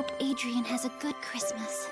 hope Adrian has a good Christmas.